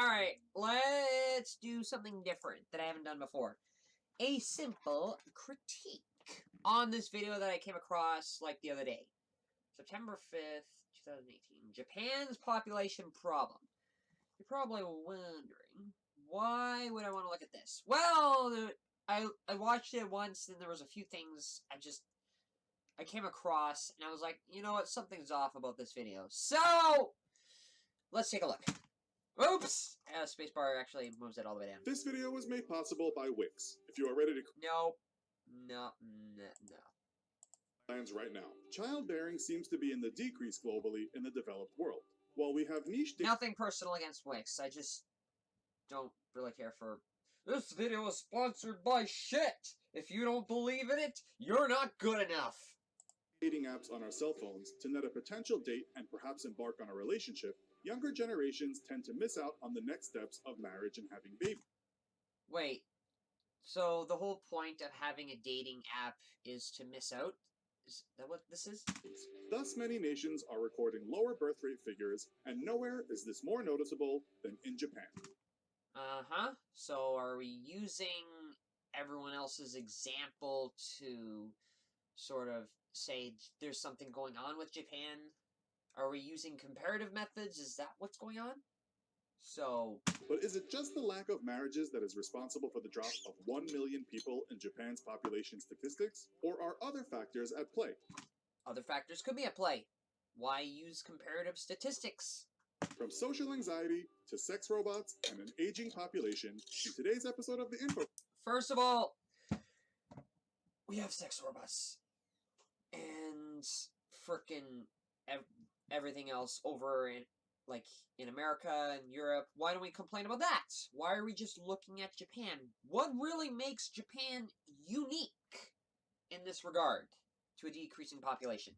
Alright, let's do something different that I haven't done before. A simple critique on this video that I came across like the other day. September 5th, 2018. Japan's population problem. You're probably wondering, why would I want to look at this? Well, I, I watched it once and there was a few things I just I came across and I was like, you know what, something's off about this video. So, let's take a look. Oops! Uh, spacebar actually moves it all the way down. This video was made possible by Wix. If you are ready to No. No. No. no. plans right now. Childbearing seems to be in the decrease globally in the developed world. While we have niche Nothing personal against Wix. I just don't really care for... This video is sponsored by shit! If you don't believe in it, you're not good enough! dating apps on our cell phones to net a potential date and perhaps embark on a relationship, younger generations tend to miss out on the next steps of marriage and having babies. Wait. So the whole point of having a dating app is to miss out? Is that what this is? Thus, many nations are recording lower birth rate figures, and nowhere is this more noticeable than in Japan. Uh-huh. So are we using everyone else's example to sort of say there's something going on with Japan? Are we using comparative methods? Is that what's going on? So, But is it just the lack of marriages that is responsible for the drop of 1 million people in Japan's population statistics? Or are other factors at play? other factors could be at play. Why use comparative statistics? From social anxiety to sex robots and an aging population, in today's episode of the Info First of all, we have sex robots. And frickin' everything else over in, like, in America and Europe. Why don't we complain about that? Why are we just looking at Japan? What really makes Japan unique in this regard to a decreasing population?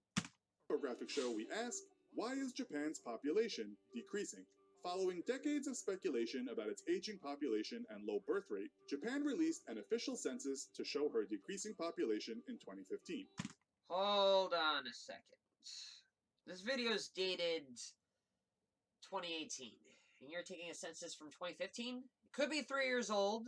infographic show, we ask, why is Japan's population decreasing? Following decades of speculation about its aging population and low birth rate, Japan released an official census to show her decreasing population in 2015. Hold on a second. This video is dated 2018, and you're taking a census from 2015? It could be three years old,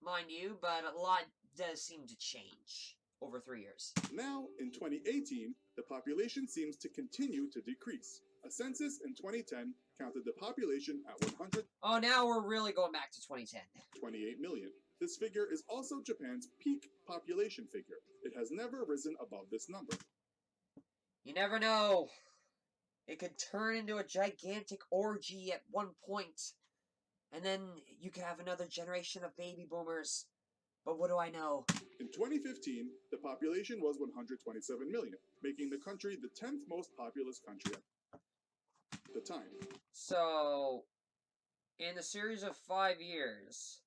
mind you, but a lot does seem to change over three years. Now, in 2018, the population seems to continue to decrease. A census in 2010 counted the population at 100... Oh, now we're really going back to 2010. 28 million. This figure is also Japan's peak population figure. It has never risen above this number. You never know. It could turn into a gigantic orgy at one point, and then you could have another generation of baby boomers. But what do I know? In 2015, the population was 127 million, making the country the 10th most populous country at the time. So, in a series of five years,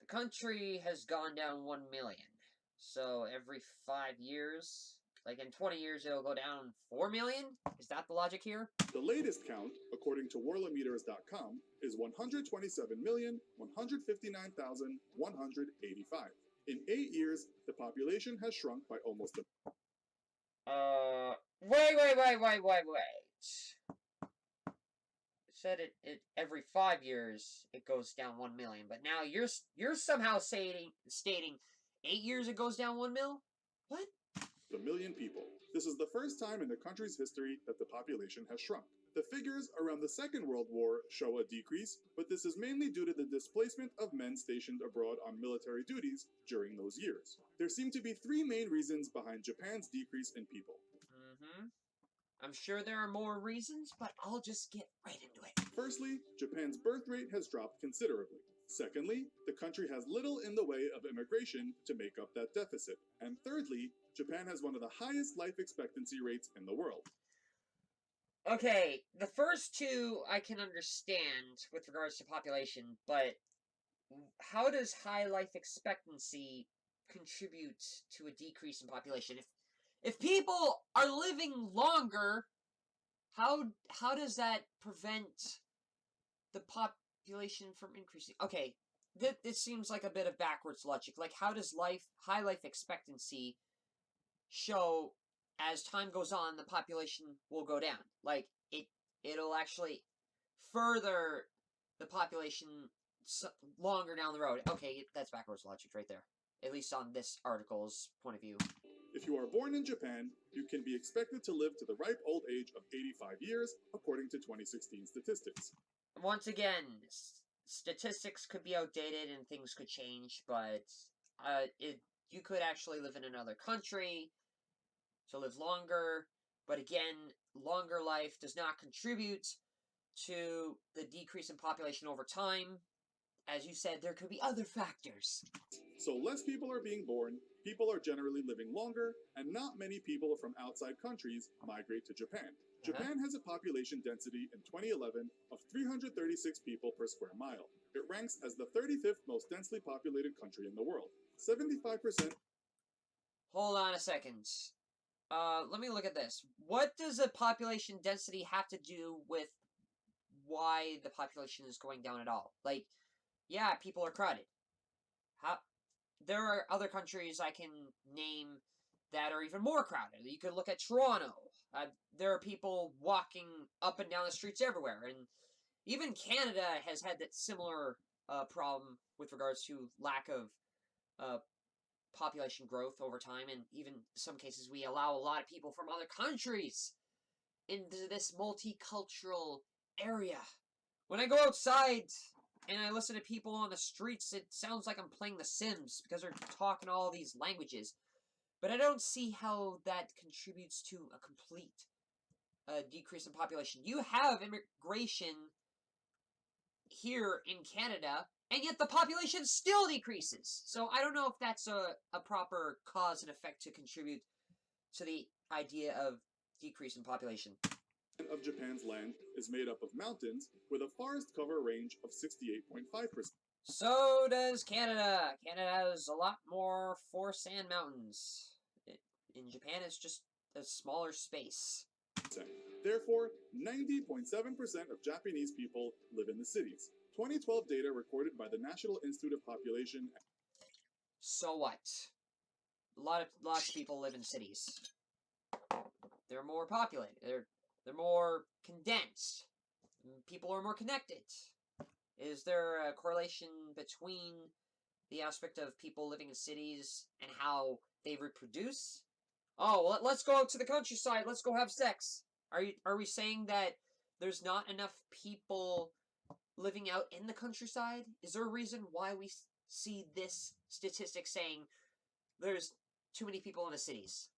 the country has gone down one million. So, every five years, like in 20 years, it'll go down four million? Is that the logic here? The latest count, according to Worldometers.com, is 127,159,185. In eight years, the population has shrunk by almost a Uh, wait, wait, wait, wait, wait, wait. It said it, it every five years it goes down one million, but now you're you're somehow stating stating eight years it goes down one mil. What? A million people. This is the first time in the country's history that the population has shrunk. The figures around the Second World War show a decrease, but this is mainly due to the displacement of men stationed abroad on military duties during those years. There seem to be three main reasons behind Japan's decrease in people. Mm-hmm. I'm sure there are more reasons, but I'll just get right into it. Firstly, Japan's birth rate has dropped considerably. Secondly, the country has little in the way of immigration to make up that deficit. And thirdly, Japan has one of the highest life expectancy rates in the world. Okay, the first two I can understand with regards to population, but how does high life expectancy contribute to a decrease in population? If if people are living longer, how how does that prevent the population from increasing? Okay, th- this seems like a bit of backwards logic. Like, how does life high life expectancy show as time goes on, the population will go down. Like it, it'll actually further the population longer down the road. Okay, that's backwards logic right there. At least on this article's point of view. If you are born in Japan, you can be expected to live to the ripe old age of 85 years, according to 2016 statistics. Once again, s- statistics could be outdated and things could change, but uh, it you could actually live in another country to live longer. But again, longer life does not contribute to the decrease in population over time. As you said, there could be other factors. So less people are being born, people are generally living longer, and not many people from outside countries migrate to Japan. Uh-huh. Japan has a population density in 2011 of 336 people per square mile. It ranks as the 35th most densely populated country in the world. 75% Hold on a second. Uh, let me look at this. What does a population density have to do with why the population is going down at all? Like, yeah, people are crowded. How? There are other countries I can name that are even more crowded. You could look at Toronto. Uh, there are people walking up and down the streets everywhere, and even Canada has had that similar uh, problem with regards to lack of uh, population growth over time, and even some cases we allow a lot of people from other countries into this multicultural area. When I go outside and I listen to people on the streets, it sounds like I'm playing The Sims because they're talking all these languages. But I don't see how that contributes to a complete uh, decrease in population. You have immigration here in Canada, and yet the population still decreases. So I don't know if that's a, a proper cause and effect to contribute to the idea of decrease in population. of Japan's land is made up of mountains with a forest cover range of 68.5%. So does Canada. Canada has a lot more forest and mountains. In Japan, it's just a smaller space. Therefore, 90.7% of Japanese people live in the cities. 2012 data recorded by the National Institute of Population So what? A lot of lots of people live in cities. They're more populated. They're they're more condensed. People are more connected. Is there a correlation between the aspect of people living in cities and how they reproduce? Oh, well, let's go out to the countryside. Let's go have sex. Are you are we saying that there's not enough people living out in the countryside? Is there a reason why we see this statistic saying there's too many people in the cities?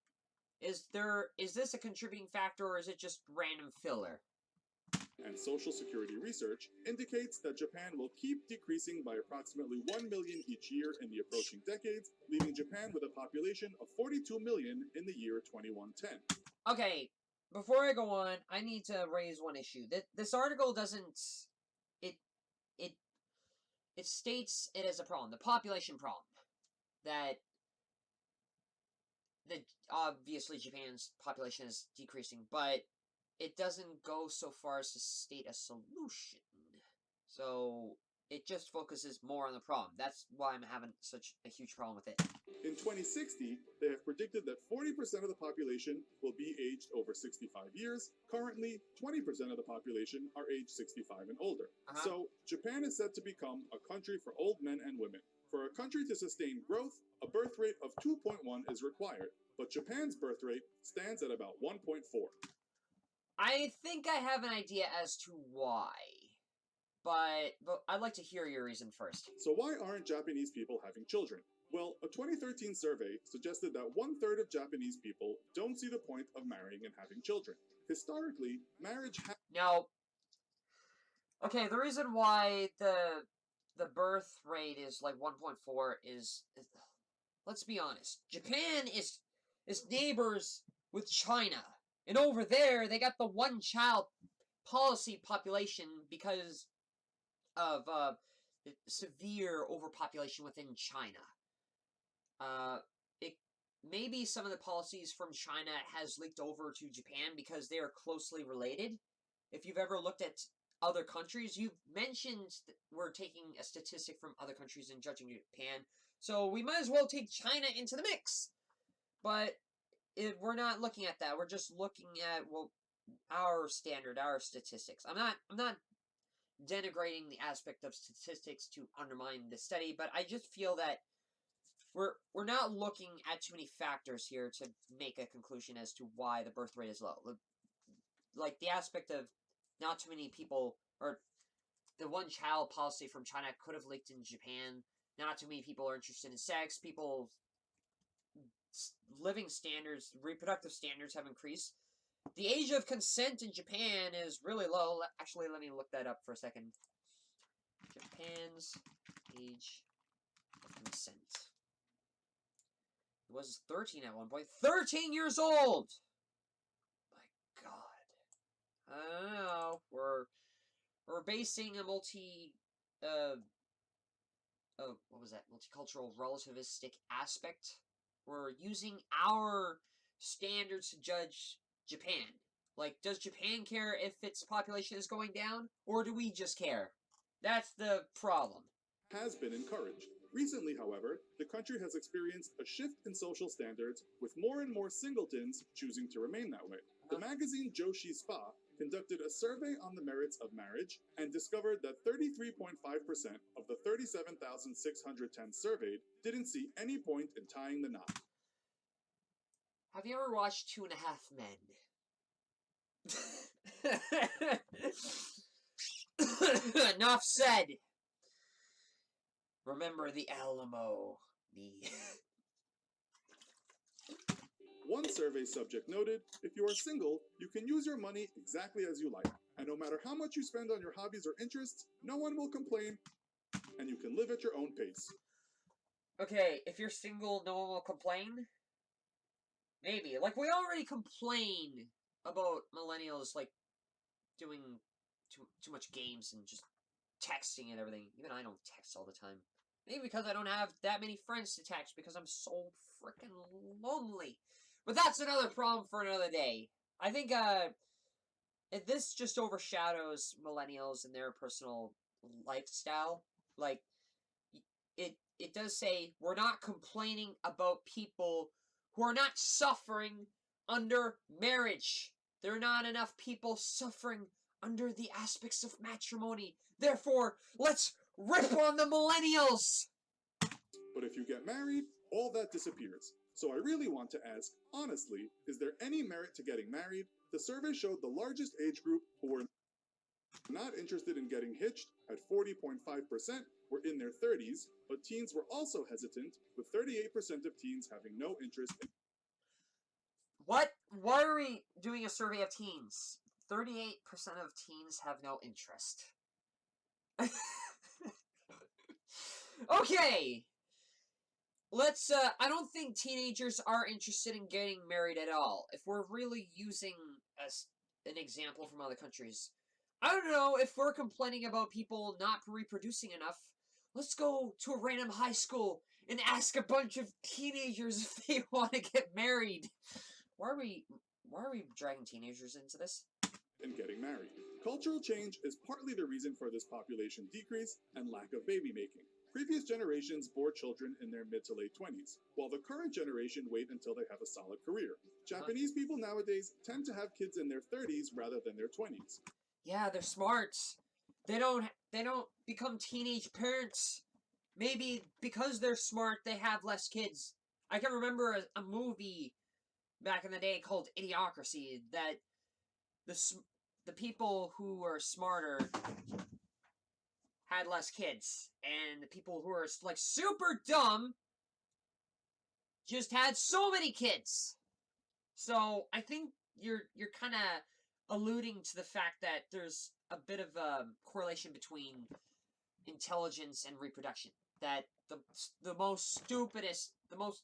Is there is this a contributing factor or is it just random filler? and Social Security research indicates that Japan will keep decreasing by approximately 1 million each year in the approaching decades, leaving Japan with a population of 42 million in the year 2110. Okay, before I go on, I need to raise one issue. That this article doesn't it it it states it as a problem, the population problem. That that obviously Japan's population is decreasing, but it doesn't go so far as to state a solution. So it just focuses more on the problem. That's why I'm having such a huge problem with it. In 2060, they have predicted that 40% of the population will be aged over 65 years. Currently, 20% of the population are aged 65 and older. Uh-huh. So, Japan is set to become a country for old men and women. For a country to sustain growth, a birth rate of 2.1 is required, but Japan's birth rate stands at about 1.4. I think I have an idea as to why. But but I'd like to hear your reason first. So, why aren't Japanese people having children? Well, a 2013 survey suggested that one third of Japanese people don't see the point of marrying and having children. Historically, marriage ha- Now Okay, the reason why the the birth rate is like 1.4 is, is let's be honest. Japan is is neighbors with China. And over there they got the one child policy population because of uh severe overpopulation within China. Uh it maybe some of the policies from China has leaked over to Japan because they are closely related. If you've ever looked at other countries, you've mentioned we're taking a statistic from other countries and judging Japan, so we might as well take China into the mix. But if we're not looking at that. We're just looking at well our standard, our statistics. I'm not I'm not denigrating the aspect of statistics to undermine the study, but I just feel that we're we're not looking at too many factors here to make a conclusion as to why the birth rate is low. Like the aspect of not too many people or the one child policy from China could have leaked in Japan. Not too many people are interested in sex. People living standards, reproductive standards have increased. The age of consent in Japan is really low. Actually, let me look that up for a second. Japan's age of consent. It was 13 at one point. 13 years old! My god. I don't know. We're, we're basing a multi... Uh, oh, what was that? Multicultural relativistic aspect. We're using our standards to judge Japan. Like, does Japan care if its population is going down? Or do we just care? That's the problem. Has been encouraged. Recently, however, the country has experienced a shift in social standards, with more and more singletons choosing to remain that way. The uh-huh. magazine Joshi Spa conducted a survey on the merits of marriage and discovered that 33.5% of the 37,610 surveyed didn't see any point in tying the knot. Have you ever watched Two and a Half Men? Enough said. Remember the Alamo. Me. One survey subject noted, if you are single, you can use your money exactly as you like, and no matter how much you spend on your hobbies or interests, no one will complain, and you can live at your own pace. Okay, if you're single, no one will complain? Maybe. Like, we already complain about millennials, like, doing too, too much games and just texting and everything. Even I don't text all the time. Maybe because I don't have that many friends to text because I'm so freaking lonely. But that's another problem for another day. I think, uh, this just overshadows millennials and their personal lifestyle. Like, it, it does say, we're not complaining about people who are not suffering under marriage. There are not enough people suffering under the aspects of matrimony. Therefore, let's rip on the millennials! But if you get married, all that disappears. So I really want to ask, honestly, is there any merit to getting married? The survey showed the largest age group who were not interested in getting hitched at 40.5% were in their 30s, but teens were also hesitant, with 38% of teens having no interest in What? Why are we doing a survey of teens? 38% of teens have no interest. okay! Let's, uh, I don't think teenagers are interested in getting married at all. If we're really using a, an example from other countries. I don't know, if we're complaining about people not reproducing enough, let's go to a random high school and ask a bunch of teenagers if they want to get married. Why are we, why are we dragging teenagers into this? And getting married. Cultural change is partly the reason for this population decrease and lack of baby making. Previous generations bore children in their mid to late 20s, while the current generation wait until they have a solid career. Uh-huh. Japanese people nowadays tend to have kids in their 30s rather than their 20s. Yeah, they're smart. They don't they don't become teenage parents. Maybe because they're smart, they have less kids. I can remember a, a movie back in the day called Idiocracy that the the people who were smarter had less kids, and the people who are like super dumb just had so many kids. So I think you're you're kind of alluding to the fact that there's a bit of a correlation between intelligence and reproduction. That the the most stupidest, the most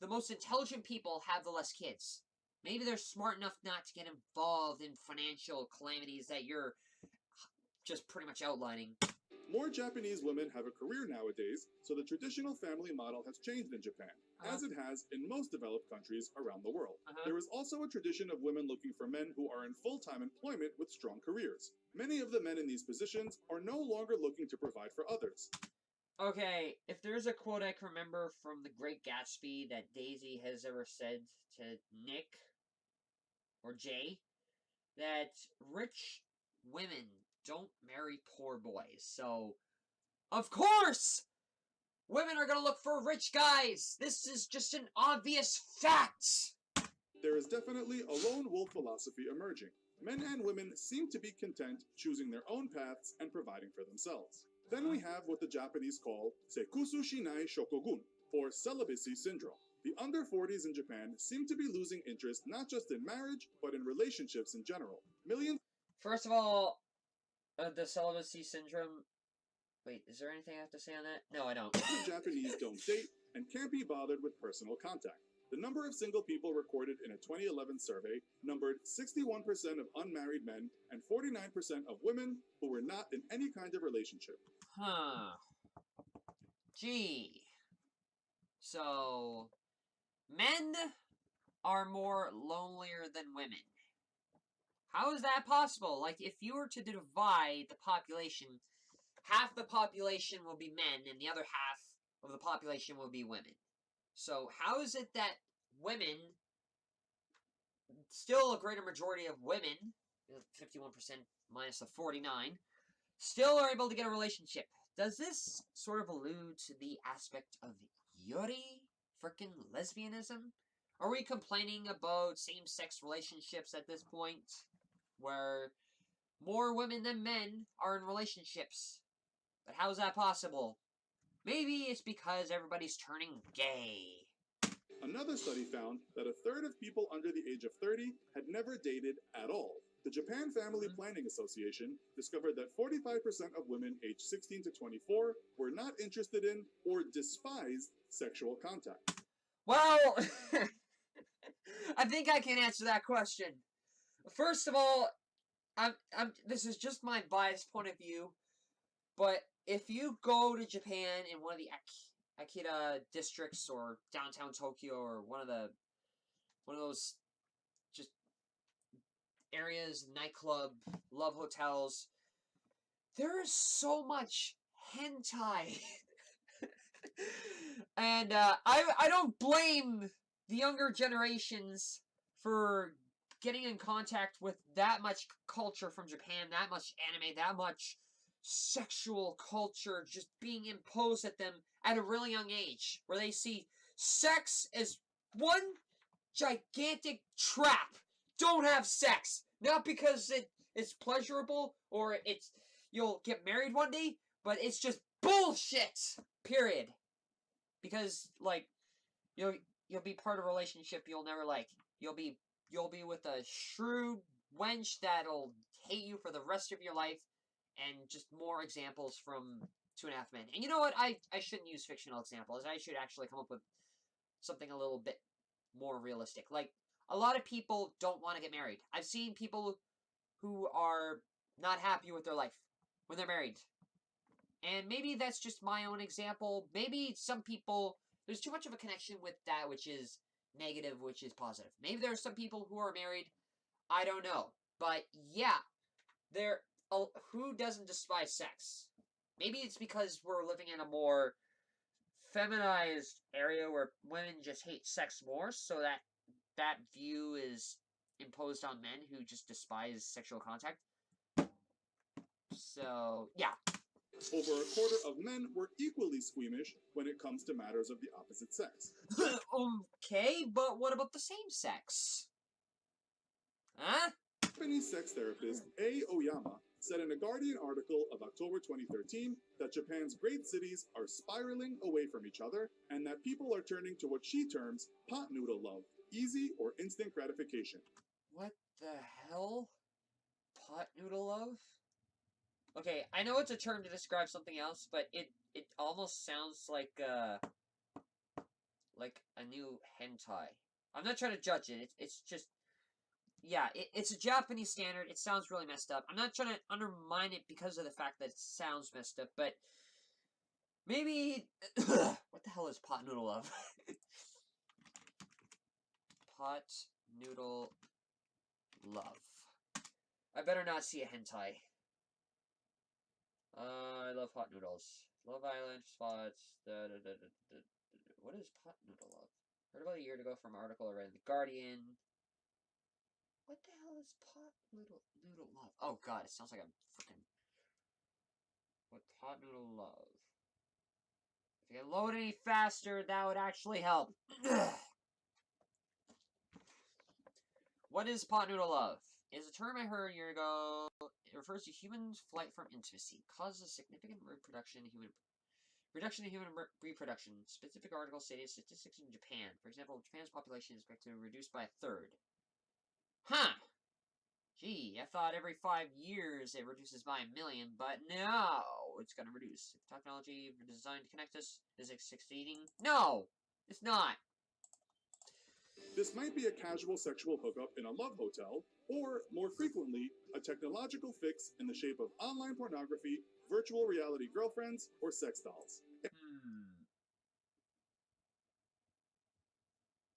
the most intelligent people have the less kids. Maybe they're smart enough not to get involved in financial calamities that you're just pretty much outlining. More Japanese women have a career nowadays, so the traditional family model has changed in Japan. As it has in most developed countries around the world. Uh -huh. There is also a tradition of women looking for men who are in full-time employment with strong careers. Many of the men in these positions are no longer looking to provide for others. Okay, if there's a quote I can remember from The Great Gatsby that Daisy has ever said to Nick or Jay, that rich women don't marry poor boys. So, of course, women are gonna look for rich guys. This is just an obvious fact. There is definitely a lone wolf philosophy emerging. Men and women seem to be content choosing their own paths and providing for themselves. Then we have what the Japanese call Sekusu Shinai Shokogun, or celibacy syndrome. The under 40s in Japan seem to be losing interest not just in marriage, but in relationships in general. Millions First of all, uh, the celibacy syndrome. Wait, is there anything I have to say on that? No, I don't. of Japanese don't date and can't be bothered with personal contact. The number of single people recorded in a 2011 survey numbered 61% of unmarried men and 49% of women who were not in any kind of relationship. Huh. Gee. So, men are more lonelier than women. How is that possible? Like, if you were to divide the population, half the population will be men and the other half of the population will be women. So, how is it that women, still a greater majority of women, 51% minus the 49, still are able to get a relationship? Does this sort of allude to the aspect of Yuri frickin' lesbianism? Are we complaining about same-sex relationships at this point? Where more women than men are in relationships. But how is that possible? Maybe it's because everybody's turning gay. Another study found that a third of people under the age of 30 had never dated at all. The Japan Family Mhm. Planning Association discovered that 45% of women aged 16 to 24 were not interested in or despised sexual contact. Well, I think I can answer that question. First of all, I'm, I'm, this is just my biased point of view, but if you go to Japan in one of the Ak- Akita districts or downtown Tokyo or one of the one of those just areas, nightclub, love hotels, there is so much hentai. and uh, I I don't blame the younger generations for getting in contact with that much culture from Japan, that much anime, that much sexual culture just being imposed at them at a really young age, where they see sex as one gigantic trap. Don't have sex, not because it is pleasurable or it's you'll get married one day, but it's just bullshit. Period. Because like you'll you'll be part of a relationship you'll never like. You'll be you'll be with a shrewd wench that'll hate you for the rest of your life, and just more examples from Two and a Half Men. And you know what? I I shouldn't use fictional examples. I should actually come up with something a little bit more realistic. Like a lot of people don't want to get married. I've seen people who are not happy with their life when they're married. And maybe that's just my own example. Maybe some people there's too much of a connection with that which is negative, which is positive. Maybe there are some people who are married. I don't know. But yeah, there who doesn't despise sex? Maybe it's because we're living in a more feminized area where women just hate sex more, so that that view is imposed on men who just despise sexual contact. So, yeah. Over a quarter of men were equally squeamish when it comes to matters of the opposite sex. okay, but what about the same sex? Huh? Japanese sex therapist A. Oyama said in a Guardian article of October 2013 that Japan's great cities are spiraling away from each other and that people are turning to what she terms pot noodle love, easy or instant gratification. What the hell? Pot noodle love? Okay, I know it's a term to describe something else, but it it almost sounds like uh like a new hentai. I'm not trying to judge it. It's it's just yeah, it, it's a Japanese standard. It sounds really messed up. I'm not trying to undermine it because of the fact that it sounds messed up, but maybe what the hell is pot noodle love? pot noodle love. I better not see a hentai. Uh, I love hot noodles. Love Island spots. Da, da, da. What is pot noodle love? Heard about a year ago from an article I read in the Guardian. What the hell is pot noodle noodle love? Oh god, it sounds like I'm freaking What pot noodle love? If you load any faster, that would actually help. what is pot noodle love? Is a term I heard a year ago. It refers to humans' flight from intimacy, causes significant reproduction in human reduction in human reproduction. Specific article stated statistics in Japan. For example, Japan's population is expected to reduce by a third. Huh. Gee, I thought every five years it reduces by a million, but no, it's going to reduce. If technology designed to connect us is it succeeding? No, it's not. This might be a casual sexual hookup in a love hotel, or, more frequently, a technological fix in the shape of online pornography, virtual reality girlfriends, or sex dolls.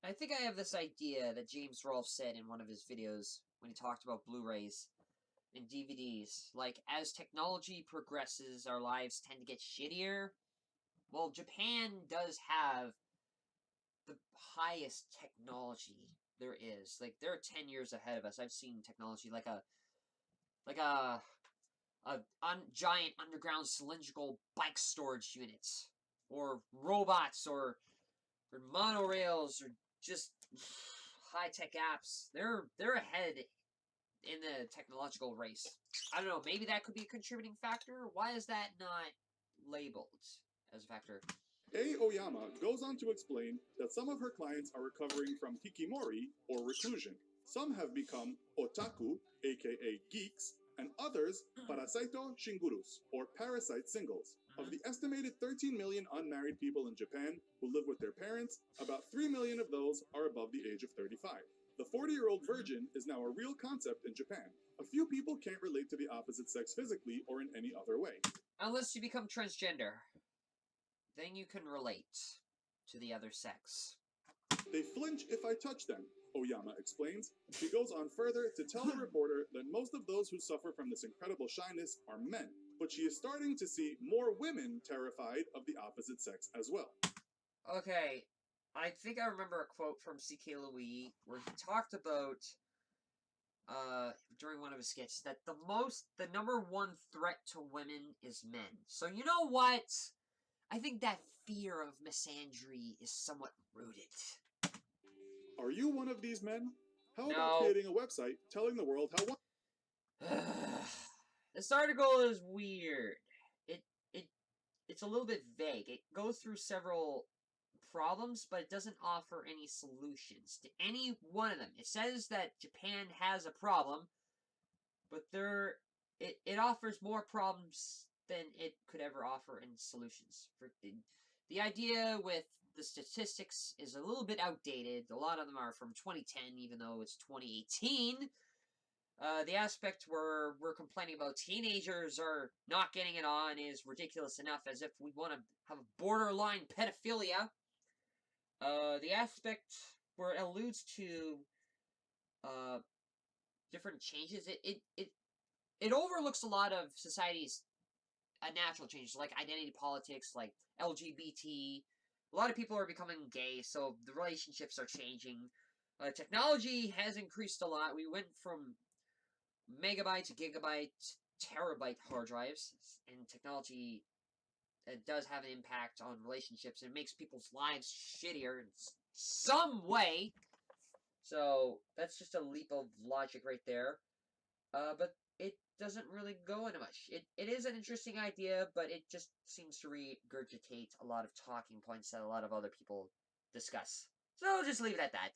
I think I have this idea that James Rolfe said in one of his videos when he talked about Blu-rays and DVDs. Like, as technology progresses, our lives tend to get shittier. Well, Japan does have the highest technology there is. Like, they're 10 years ahead of us. I've seen technology like a... Like a... A un, giant underground cylindrical bike storage units. Or robots, or... Or monorails, or just high-tech apps. They're they're ahead in the technological race. I don't know, maybe that could be a contributing factor. Why is that not labeled as a factor? A. Oyama goes on to explain that some of her clients are recovering from hikikomori, or reclusion. Some have become otaku, aka geeks, and others hmm. parasaito shingurus, or parasite singles. Of uh-huh. the estimated 13 million unmarried people in Japan who live with their parents, about 3 million of those are above the age of 35. The 40 year old virgin is now a real concept in Japan. A few people can't relate to the opposite sex physically or in any other way. Unless you become transgender. Then you can relate to the other sex. They flinch if I touch them, Oyama explains. She goes on further to tell the reporter that most of those who suffer from this incredible shyness are men, but she is starting to see more women terrified of the opposite sex as well. Okay, I think I remember a quote from C.K. Louis where he talked about uh during one of his skits that the most the number one threat to women is men. So you know what? I think that fear of misandry is somewhat rooted. Are you one of these men? How No. about creating a website telling the world how one this article is weird. It it it's a little bit vague. It goes through several problems, but it doesn't offer any solutions to any one of them. It says that Japan has a problem, but there it, it offers more problems than it could ever offer in solutions. For the, the idea with the statistics is a little bit outdated. A lot of them are from 2010, even though it's 2018. Uh, the aspect where we're complaining about teenagers are not getting it on is ridiculous enough, as if we want to have borderline pedophilia. Uh, the aspect where it alludes to uh, different changes, it, it, it, it overlooks a lot of society's uh, natural changes, like identity politics, like LGBT. A lot of people are becoming gay, so the relationships are changing. Uh, technology has increased a lot. We went from megabyte, to terabyte hard drives, and technology it does have an impact on relationships and it makes people's lives shittier in some way. So that's just a leap of logic right there. Uh, but it doesn't really go into much. It it is an interesting idea, but it just seems to regurgitate a lot of talking points that a lot of other people discuss. So just leave it at that.